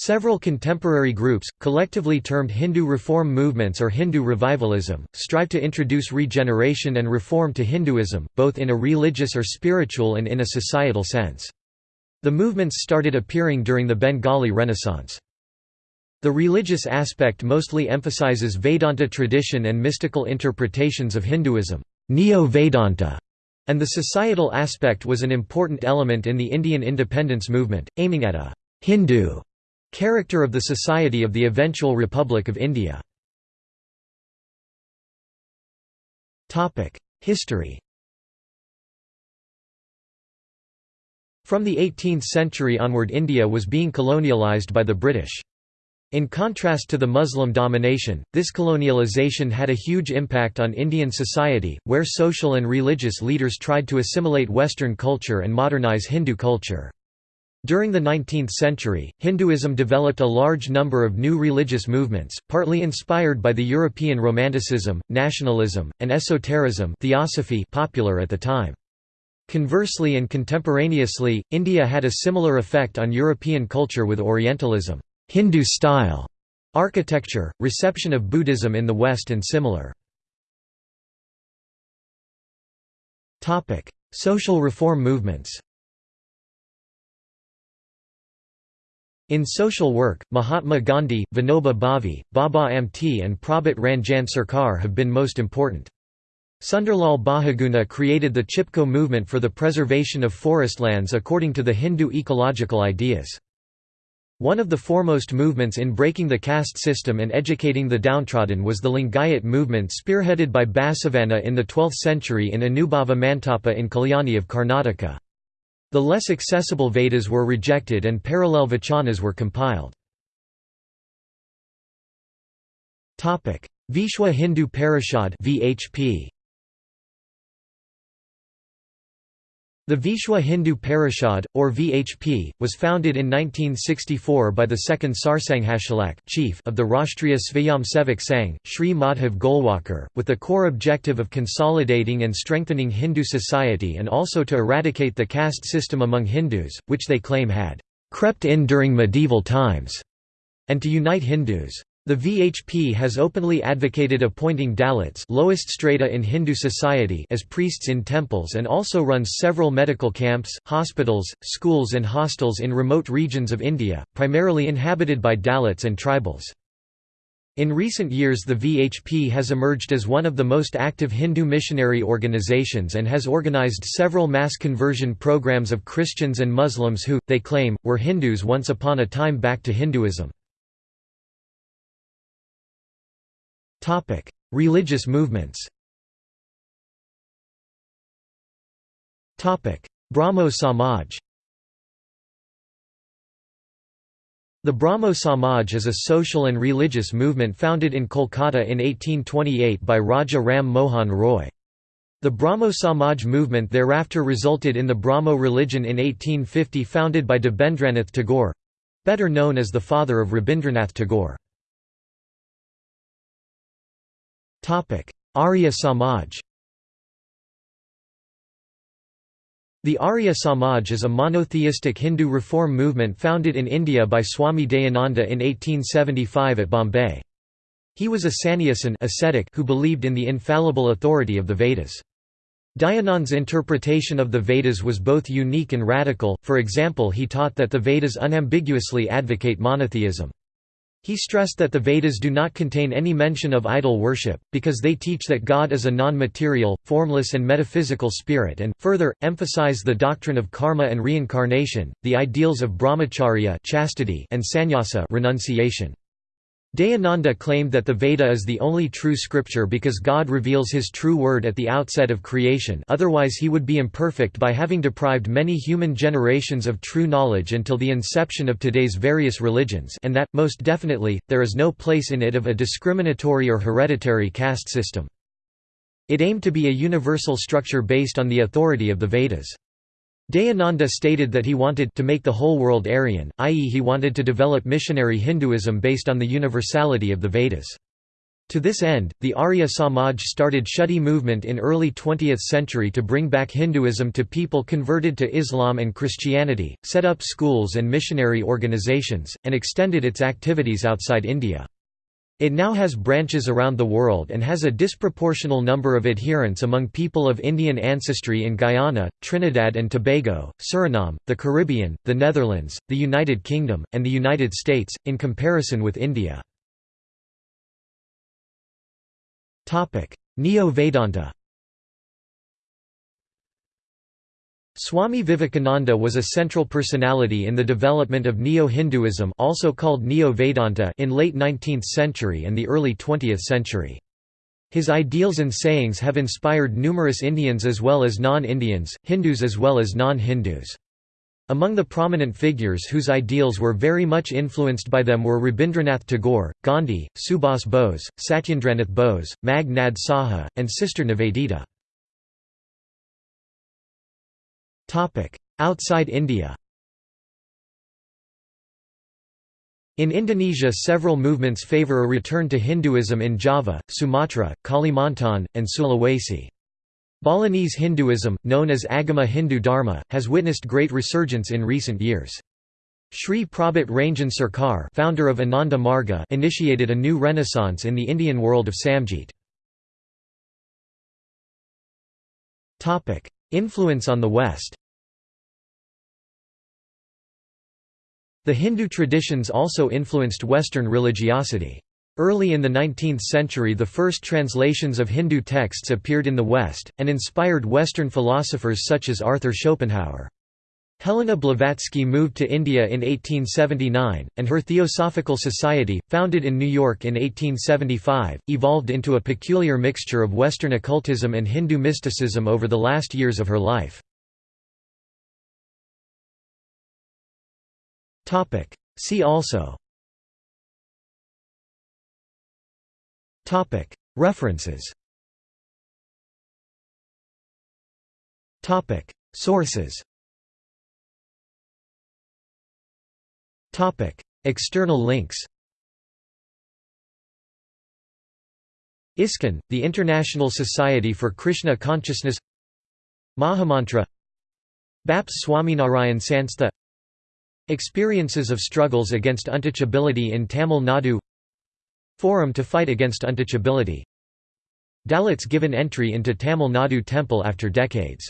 Several contemporary groups, collectively termed Hindu reform movements or Hindu revivalism, strive to introduce regeneration and reform to Hinduism, both in a religious or spiritual and in a societal sense. The movements started appearing during the Bengali Renaissance. The religious aspect mostly emphasizes Vedanta tradition and mystical interpretations of Hinduism Neo-Vedanta", and the societal aspect was an important element in the Indian independence movement, aiming at a «Hindu» Character of the Society of the eventual Republic of India History From the 18th century onward India was being colonialised by the British. In contrast to the Muslim domination, this colonialization had a huge impact on Indian society, where social and religious leaders tried to assimilate Western culture and modernize Hindu culture. During the 19th century, Hinduism developed a large number of new religious movements, partly inspired by the European Romanticism, nationalism, and esotericism theosophy popular at the time. Conversely and contemporaneously, India had a similar effect on European culture with Orientalism, Hindu-style architecture, reception of Buddhism in the West and similar. Social reform movements In social work, Mahatma Gandhi, Vinoba Bhave, Baba Amte and Prabhat Ranjan Sarkar have been most important. Sunderlal Bahuguna created the Chipko movement for the preservation of forest lands according to the Hindu ecological ideas. One of the foremost movements in breaking the caste system and educating the downtrodden was the Lingayat movement spearheaded by Basavanna in the 12th century in Anubhava Mantapa in Kalyani of Karnataka. The less accessible Vedas were rejected and parallel Vachanas were compiled. Vishwa Hindu Parishad VHP The Vishwa Hindu Parishad, or VHP, was founded in 1964 by the second Sarsanghchalak chief of the Rashtriya Svayamsevak Sangh, Sri Madhav Golwalkar, with the core objective of consolidating and strengthening Hindu society and also to eradicate the caste system among Hindus, which they claim had crept in during medieval times, and to unite Hindus. The VHP has openly advocated appointing Dalits lowest strata in Hindu society as priests in temples and also runs several medical camps, hospitals, schools and hostels in remote regions of India, primarily inhabited by Dalits and tribals. In recent years the VHP has emerged as one of the most active Hindu missionary organizations and has organized several mass conversion programs of Christians and Muslims who, they claim, were Hindus once upon a time back to Hinduism. Religious movements. Brahmo Samaj. The Brahmo Samaj is a social and religious movement founded in Kolkata in 1828 by Raja Ram Mohan Roy. The Brahmo Samaj movement thereafter resulted in the Brahmo religion in 1850 founded by Debendranath Tagore—better known as the father of Rabindranath Tagore. Arya Samaj The Arya Samaj is a monotheistic Hindu reform movement founded in India by Swami Dayananda in 1875 at Bombay. He was a sannyasin ascetic who believed in the infallible authority of the Vedas. Dayanand's interpretation of the Vedas was both unique and radical, for example he taught that the Vedas unambiguously advocate monotheism. He stressed that the Vedas do not contain any mention of idol worship, because they teach that God is a non-material, formless and metaphysical spirit and, further, emphasize the doctrine of karma and reincarnation, the ideals of brahmacharya chastity and sannyasa renunciation. Dayananda claimed that the Veda is the only true scripture because God reveals his true word at the outset of creation otherwise he would be imperfect by having deprived many human generations of true knowledge until the inception of today's various religions and that, most definitely, there is no place in it of a discriminatory or hereditary caste system. It aimed to be a universal structure based on the authority of the Vedas. Dayananda stated that he wanted to make the whole world Aryan, i.e. he wanted to develop missionary Hinduism based on the universality of the Vedas. To this end, the Arya Samaj started Shuddhi movement in early 20th century to bring back Hinduism to people converted to Islam and Christianity, set up schools and missionary organizations, and extended its activities outside India. It now has branches around the world and has a disproportional number of adherents among people of Indian ancestry in Guyana, Trinidad and Tobago, Suriname, the Caribbean, the Netherlands, the United Kingdom, and the United States, in comparison with India. Neo-Vedanta Swami Vivekananda was a central personality in the development of Neo-Hinduism also called Neo-Vedanta in late 19th century and the early 20th century. His ideals and sayings have inspired numerous Indians as well as non-Indians, Hindus as well as non-Hindus. Among the prominent figures whose ideals were very much influenced by them were Rabindranath Tagore, Gandhi, Subhas Bose, Satyendranath Bose, Meghnad Saha, and Sister Nivedita. Outside India In Indonesia several movements favor a return to Hinduism in Java, Sumatra, Kalimantan, and Sulawesi. Balinese Hinduism, known as Agama Hindu Dharma, has witnessed great resurgence in recent years. Sri Prabhat Ranjan Sarkar founder of Ananda Marga initiated a new renaissance in the Indian world of Samjit. Influence on the West The Hindu traditions also influenced Western religiosity. Early in the 19th century the first translations of Hindu texts appeared in the West, and inspired Western philosophers such as Arthur Schopenhauer. Helena Blavatsky moved to India in 1879, and her Theosophical Society, founded in New York in 1875, evolved into a peculiar mixture of Western occultism and Hindu mysticism over the last years of her life. See also References Sources External links ISKCON, the International Society for Krishna Consciousness Mahamantra BAPS Swaminarayan Sanstha Experiences of struggles against untouchability in Tamil Nadu Forum to fight against untouchability Dalits given entry into Tamil Nadu temple after decades